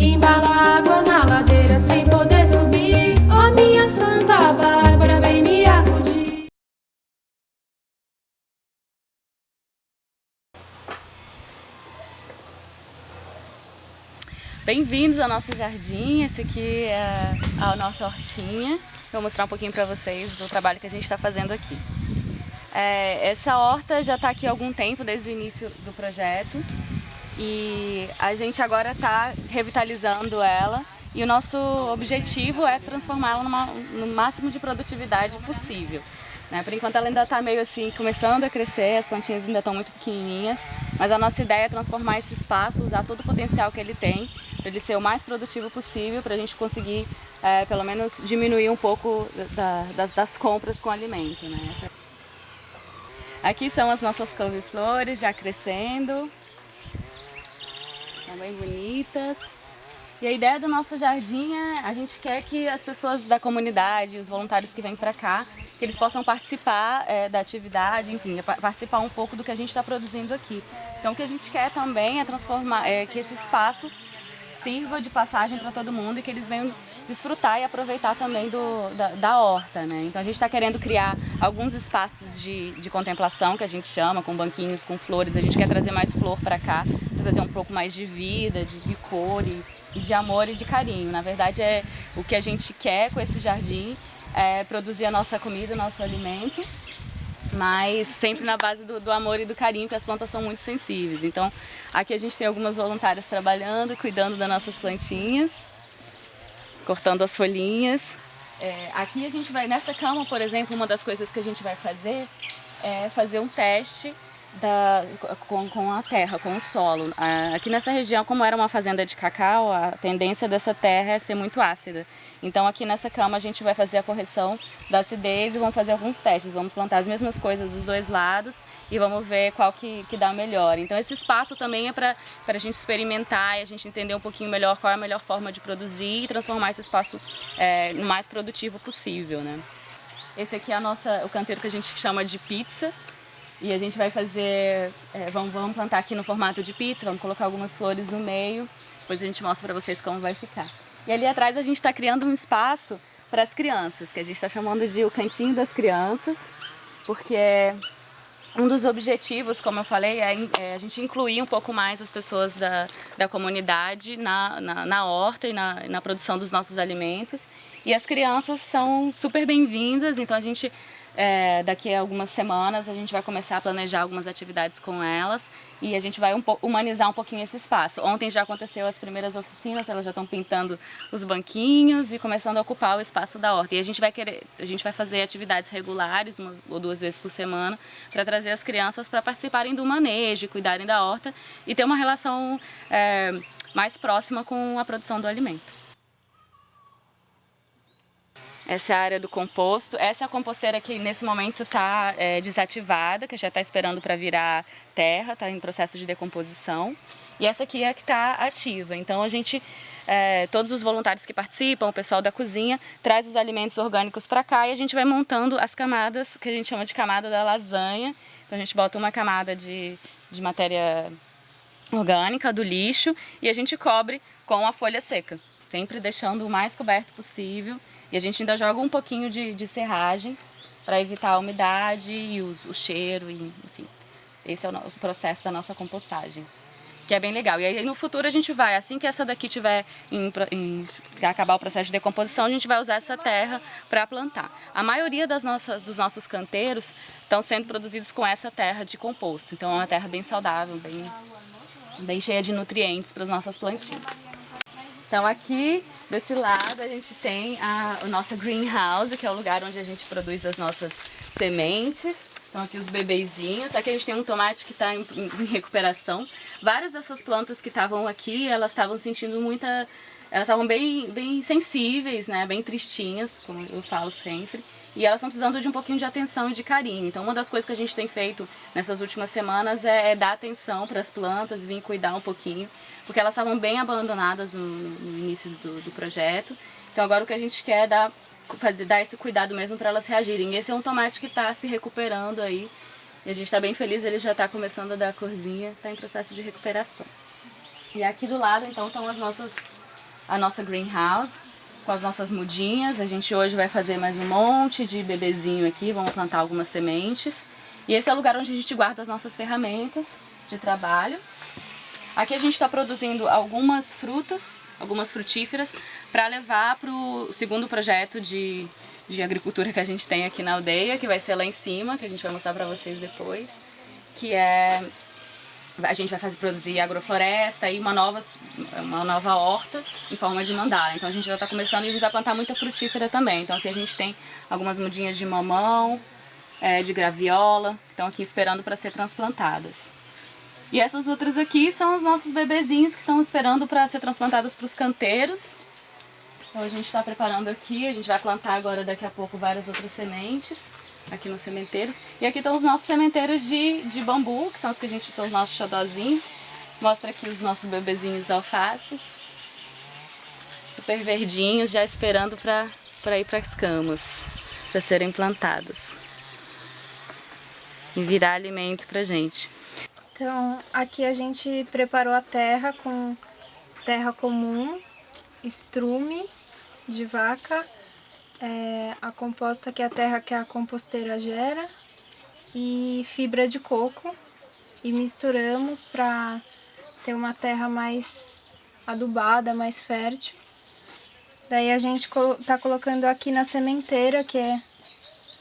Embala água na ladeira sem poder subir. Oh, minha Santa Bárbara, vem me acudir. Bem-vindos ao nosso jardim, esse aqui é a nossa hortinha. Vou mostrar um pouquinho para vocês do trabalho que a gente está fazendo aqui. É, essa horta já está aqui há algum tempo, desde o início do projeto. E a gente agora está revitalizando ela e o nosso objetivo é transformá-la no máximo de produtividade possível. Né? Por enquanto ela ainda está meio assim, começando a crescer, as plantinhas ainda estão muito pequenininhas, mas a nossa ideia é transformar esse espaço, usar todo o potencial que ele tem, para ele ser o mais produtivo possível, para a gente conseguir, é, pelo menos, diminuir um pouco da, das, das, compras com alimento. Né? Aqui são as nossas couve-flores já crescendo, estão bem bonitas. E a ideia do nosso jardim é, a gente quer que as pessoas da comunidade, os voluntários que vêm para cá, que eles possam participar é, da atividade, enfim, participar um pouco do que a gente está produzindo aqui. Então o que a gente quer também é transformar, é, que esse espaço sirva de passagem para todo mundo e que eles venham desfrutar e aproveitar também do, da, da horta. Né? Então a gente está querendo criar alguns espaços de, de contemplação, que a gente chama, com banquinhos, com flores. A gente quer trazer mais flor para cá, trazer um pouco mais de vida, de, de cor e, e de amor e de carinho. Na verdade, é o que a gente quer com esse jardim é produzir a nossa comida, o nosso alimento, mas sempre na base do, do, amor e do carinho, porque as plantas são muito sensíveis. Então, aqui a gente tem algumas voluntárias trabalhando, cuidando das nossas plantinhas, cortando as folhinhas. É, aqui a gente vai, nessa cama, por exemplo, uma das coisas que a gente vai fazer é fazer um teste da, com, com, a terra, com o solo. Aqui nessa região, como era uma fazenda de cacau, a tendência dessa terra é ser muito ácida. Então aqui nessa cama a gente vai fazer a correção da acidez e vamos fazer alguns testes. Vamos plantar as mesmas coisas dos dois lados e vamos ver qual que, que dá melhor. Então esse espaço também é para a gente experimentar e a gente entender um pouquinho melhor qual é a melhor forma de produzir e transformar esse espaço é, no mais produtivo possível. Né? Esse aqui é a nossa, o canteiro que a gente chama de pizza. E a gente vai fazer, é, vamos, vamos plantar aqui no formato de pizza, vamos colocar algumas flores no meio, depois a gente mostra para vocês como vai ficar. E ali atrás a gente está criando um espaço para as crianças, que a gente está chamando de o cantinho das crianças, porque é um dos objetivos, como eu falei, é, é, a gente incluir um pouco mais as pessoas da, da comunidade na, na, na horta e na, na produção dos nossos alimentos. E as crianças são super bem-vindas, então a gente é, daqui a algumas semanas a gente vai começar a planejar algumas atividades com elas e a gente vai um humanizar um pouquinho esse espaço. Ontem já aconteceu as primeiras oficinas, elas já estão pintando os banquinhos e começando a ocupar o espaço da horta. E a gente vai querer, a gente vai fazer atividades regulares, uma ou duas vezes por semana, para trazer as crianças para participarem do manejo, cuidarem da horta e ter uma relação é, mais próxima com a produção do alimento. Essa é a área do composto. Essa é a composteira que nesse momento está é, desativada, que já está esperando para virar terra, está em processo de decomposição. E essa aqui é a que está ativa. Então a gente, é, todos os voluntários que participam, o pessoal da cozinha, traz os alimentos orgânicos para cá e a gente vai montando as camadas, que a gente chama de camada da lasanha. Então a gente bota uma camada de, de matéria orgânica, do lixo, e a gente cobre com a folha seca, sempre deixando o mais coberto possível. E a gente ainda joga um pouquinho de, de serragem para evitar a umidade e o, cheiro, e, enfim. Esse é o, o, processo da nossa compostagem, que é bem legal. E aí no futuro a gente vai, assim que essa daqui tiver em, em acabar o processo de decomposição, a gente vai usar essa terra para plantar. A maioria das nossas, dos nossos canteiros estão sendo produzidos com essa terra de composto. Então é uma terra bem saudável, bem, bem cheia de nutrientes para as nossas plantinhas. Então aqui desse lado a gente tem a, a nossa greenhouse, que é o lugar onde a gente produz as nossas sementes. Então aqui os bebezinhos, aqui a gente tem um tomate que está em, em, recuperação. Várias dessas plantas que estavam aqui, elas estavam sentindo muita... Elas estavam bem, bem sensíveis, né? bem tristinhas, como eu falo sempre. E elas estão precisando de um pouquinho de atenção e de carinho. Então uma das coisas que a gente tem feito nessas últimas semanas é, é dar atenção para as plantas, vir cuidar um pouquinho porque elas estavam bem abandonadas no, no início do, do, projeto. Então agora o que a gente quer é dar, fazer, dar esse cuidado mesmo para elas reagirem. Esse é um tomate que está se recuperando aí E a gente está bem feliz, ele já está começando a dar corzinha, está em processo de recuperação. E aqui do lado, então, estão as nossas, a nossa greenhouse, com as nossas mudinhas. A gente hoje vai fazer mais um monte de bebezinho aqui, vamos plantar algumas sementes. E esse é o lugar onde a gente guarda as nossas ferramentas de trabalho. Aqui a gente está produzindo algumas frutas, algumas frutíferas, para levar para o segundo projeto de, de agricultura que a gente tem aqui na aldeia, que vai ser lá em cima, que a gente vai mostrar para vocês depois, que é... A gente vai fazer, produzir agrofloresta e uma nova, uma nova horta em forma de mandala. Então a gente já está começando e a gente vai plantar muita frutífera também. Então aqui a gente tem algumas mudinhas de mamão, é, de graviola, estão aqui esperando para ser transplantadas. E essas outras aqui são os nossos bebezinhos que estão esperando para ser transplantados para os canteiros. Então a gente está preparando aqui, a gente vai plantar agora daqui a pouco várias outras sementes aqui nos sementeiros. E aqui estão os nossos sementeiros de, de bambu, que são os que a gente são os nossos xodozinhos. Mostra aqui os nossos bebezinhos alfaces. Super verdinhos, já esperando para ir para as camas, para serem plantados. E virar alimento para gente. Então, aqui a gente preparou a terra com terra comum, estrume de vaca, é, a composta que é a terra que a composteira gera e fibra de coco e misturamos para ter uma terra mais adubada, mais fértil. Daí a gente tá colocando aqui na sementeira, que é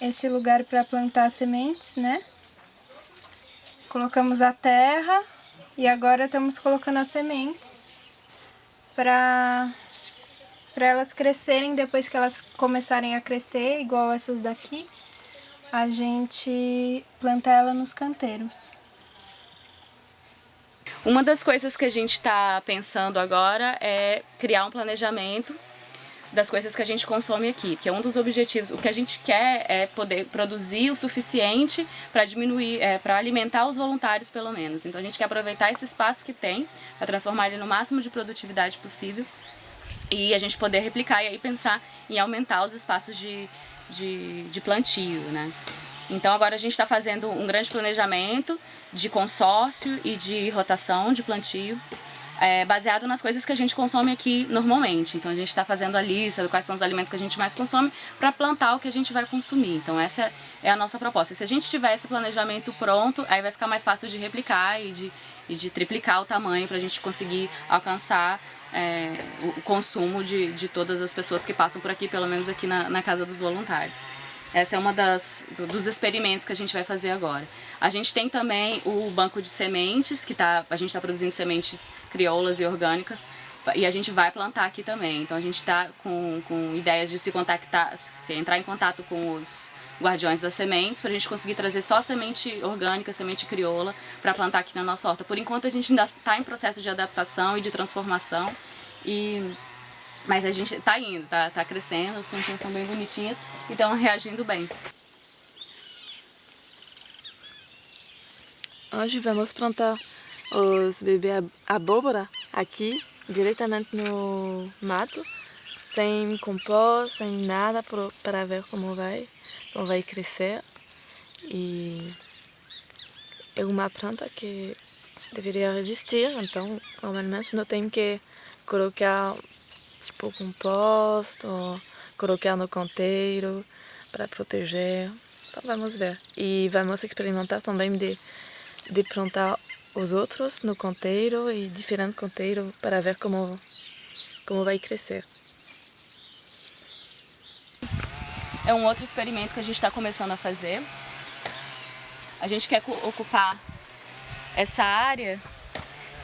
esse lugar para plantar sementes, né? Colocamos a terra e agora estamos colocando as sementes para para elas crescerem depois que elas começarem a crescer, igual essas daqui, a gente planta ela nos canteiros. Uma das coisas que a gente está pensando agora é criar um planejamento das coisas que a gente consome aqui, que é um dos objetivos. O que a gente quer é poder produzir o suficiente para diminuir, é, para alimentar os voluntários pelo menos. Então a gente quer aproveitar esse espaço que tem para transformar ele no máximo de produtividade possível e a gente poder replicar e aí pensar em aumentar os espaços de, de, de plantio, né? Então agora a gente está fazendo um grande planejamento de consórcio e de rotação de plantio é, baseado nas coisas que a gente consome aqui normalmente. Então a gente está fazendo a lista de quais são os alimentos que a gente mais consome para plantar o que a gente vai consumir. Então essa é a nossa proposta. Se a gente tiver esse planejamento pronto, aí vai ficar mais fácil de replicar e de, e de triplicar o tamanho para a gente conseguir alcançar é, o consumo de, de todas as pessoas que passam por aqui, pelo menos aqui na, na Casa dos Voluntários. Essa é uma das dos experimentos que a gente vai fazer agora. A gente tem também o banco de sementes, que tá, a gente está produzindo sementes crioulas e orgânicas, e a gente vai plantar aqui também. Então a gente está com, com ideias de se contactar, se entrar em contato com os guardiões das sementes, para a gente conseguir trazer só semente orgânica, semente crioula, para plantar aqui na nossa horta. Por enquanto a gente ainda está em processo de adaptação e de transformação, e mas a gente tá indo, tá, tá crescendo, as plantinhas são bem bonitinhas e estão reagindo bem. Hoje vamos plantar os bebês abóbora aqui, diretamente no mato, sem composto, sem nada, para ver como vai, como vai crescer. E é uma planta que deveria resistir, então normalmente não tem que colocar tipo composto, colocar no canteiro para proteger. Então vamos ver. E vamos experimentar também de, de plantar os outros no canteiro e diferente canteiro para ver como, como vai crescer. É um outro experimento que a gente está começando a fazer. A gente quer ocupar essa área.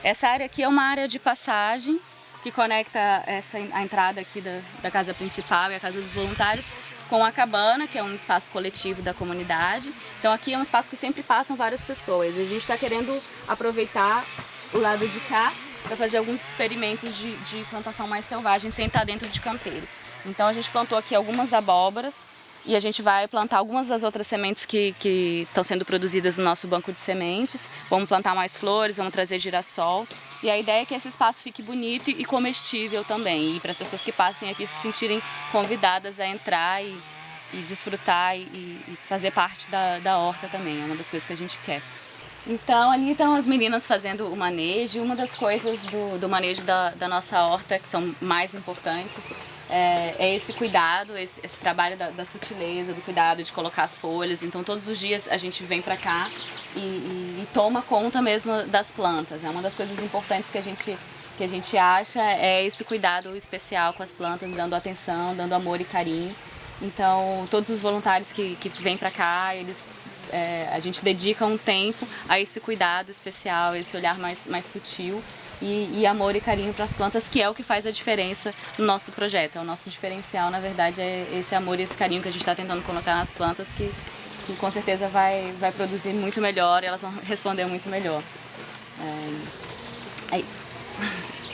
Essa área aqui é uma área de passagem que conecta essa, a entrada aqui da, da casa principal e a casa dos voluntários com a cabana, que é um espaço coletivo da comunidade. Então aqui é um espaço que sempre passam várias pessoas. A gente está querendo aproveitar o lado de cá para fazer alguns experimentos de, de plantação mais selvagem sem estar dentro de canteiro. Então a gente plantou aqui algumas abóboras, e a gente vai plantar algumas das outras sementes que, estão sendo produzidas no nosso banco de sementes. Vamos plantar mais flores, vamos trazer girassol. E a ideia é que esse espaço fique bonito e comestível também. E para as pessoas que passem aqui se sentirem convidadas a entrar e, e desfrutar e, e fazer parte da, da horta também, é uma das coisas que a gente quer. Então ali estão as meninas fazendo o manejo, uma das coisas do, do manejo da, da nossa horta que são mais importantes é, é esse cuidado, esse, esse trabalho da, da, sutileza, do cuidado de colocar as folhas. Então todos os dias a gente vem para cá e, e, e, toma conta mesmo das plantas. É uma das coisas importantes que a gente que a gente acha é esse cuidado especial com as plantas, dando atenção, dando amor e carinho. Então todos os voluntários que, que vêm para cá, eles é, a gente dedica um tempo a esse cuidado especial, esse olhar mais, mais sutil e, e amor e carinho para as plantas, que é o que faz a diferença no nosso projeto. É o nosso diferencial, na verdade, é esse amor e esse carinho que a gente está tentando colocar nas plantas, que, que, com certeza vai, vai produzir muito melhor e elas vão responder muito melhor. É, é isso.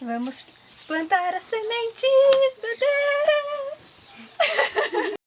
Vamos plantar as sementes, bebês!